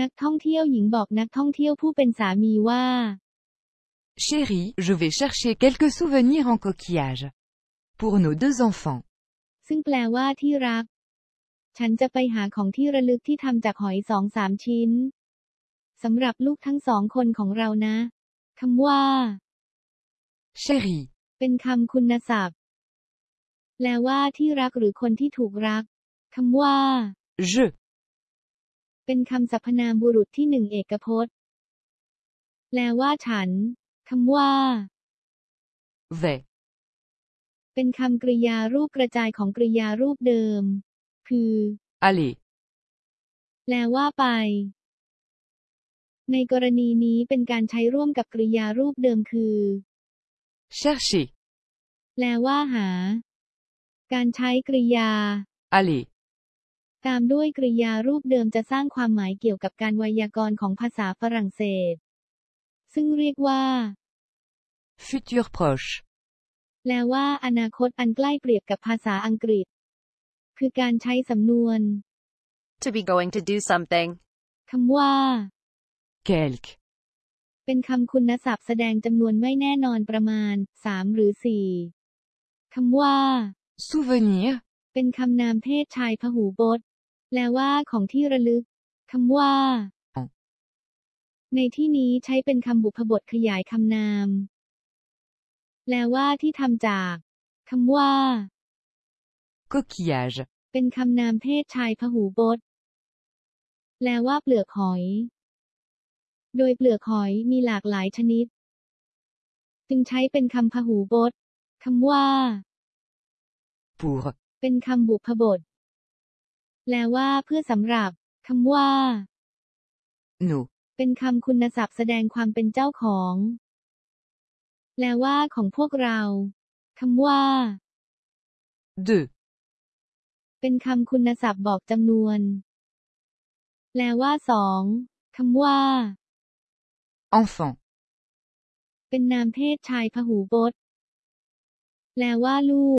นักท่องเที่ยวหญิงบอกนักท่องเที่ยวผู้เป็นสามีว่า Chérie, je vais chercher quelques souvenirs en coquillage. Pour nos deux enfants. ซึ่งแปลว่าที่รัก ฉันจะไปหาของที่ระลึกที่ทำจากหอยสองสามชิ้นสำหรับลูกทั้งสองคนของเรานะคำว่า Chérie. เป็นคำคุณศัพท์ แปลว่าที่รักหรือคนที่ถูกรักคำว่า Je. เป็นคำสรรพนามบุรุษที่หนึ่งเอกพจน์ แปลว่าฉันคำว่า Vais. เป็นคำกริยารูปกระจายของกริยารูปเดิม คือ Aller. แปลว่าไป ในกรณีนี้เป็นการใช้ร่วมกับกริยารูปเดิมคือ Chercher. แปลว่าหา การใช้กริยา Aller. ตามด้วยกริยารูปเดิมจะสร้างความหมายเกี่ยวกับการไวยากรณ์ของภาษาฝรั่งเศส ซึ่งเรียกว่า Futur proche. แปลว่าอนาคตอันใกล้เปรียบกับภาษาอังกฤษ คือการใช้สำนวน To be going to do something. คำว่า Quelque. เป็นคำคุณศัพท์แสดงจำนวนไม่แน่นอนประมาณ3หรือ4คำว่า Souvenir. เป็นคำนามเพศชายพหูพจน์ แปลว่าของที่ระลึกคำว่าอ๋อในที่นี้ใช้เป็นคำบุพบทขยายคำนาม แปลว่าที่ทำจากคำว่า Coquillage. เป็นคำนามเพศชายพหูพจน์แปลว่าเปลือกหอย โดยเปลือกหอยมีหลากหลายชนิด จึงใช้เป็นคำพหูพจน์คำว่า Pour. เป็นคำบุพบท แปลว่าเพื่อสำหรับคำว่า Nos. เป็นคำคุณศัพท์แสดงความเป็นเจ้าของ แปลว่าของพวกเราคำว่า De. เป็นคำคุณศัพท์บอกจำนวน แปลว่าสองคำว่า Enfant. เป็นนามเพศชายพหูพจน์ แปลว่าลูก